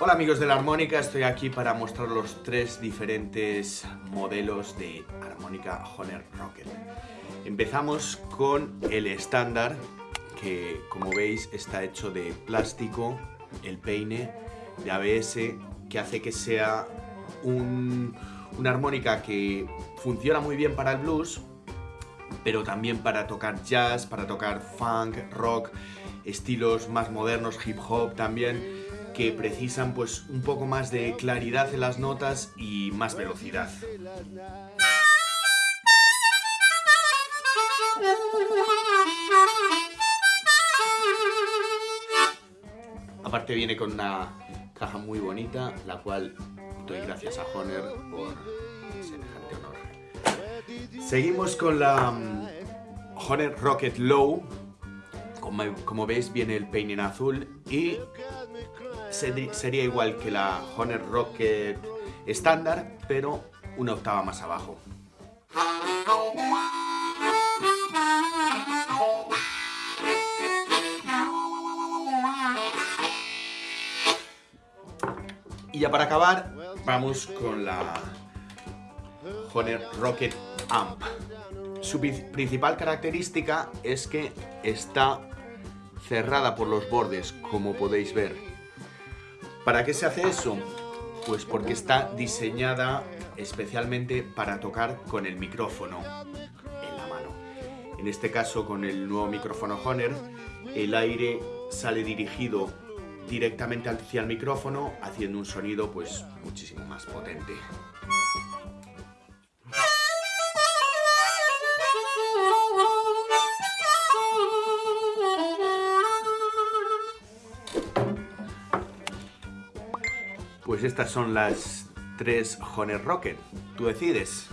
Hola amigos de la armónica, estoy aquí para mostrar los tres diferentes modelos de armónica Honor Rocket. Empezamos con el estándar, que como veis está hecho de plástico, el peine de ABS, que hace que sea una armónica que funciona muy bien para el blues, pero también para tocar jazz, para tocar funk, rock, estilos más modernos, hip hop también, que precisan pues un poco más de claridad en las notas y más velocidad. Aparte viene con una caja muy bonita, la cual doy gracias a Honor por semejante honor. Seguimos con la um, Honor Rocket Low. Como, veis viene el peine en azul y sería igual que la Honor Rocket estándar, pero una octava más abajo. Y ya para acabar, vamos con la Honor Rocket Amp. Su principal característica es que está cerrada por los bordes, como podéis ver. ¿Para qué se hace eso? Pues porque está diseñada especialmente para tocar con el micrófono en la mano. En este caso, con el nuevo micrófono Honor, el aire sale dirigido directamente hacia el micrófono haciendo un sonido pues muchísimo más potente. Pues estas son las tres Honor Rocket. Tú decides.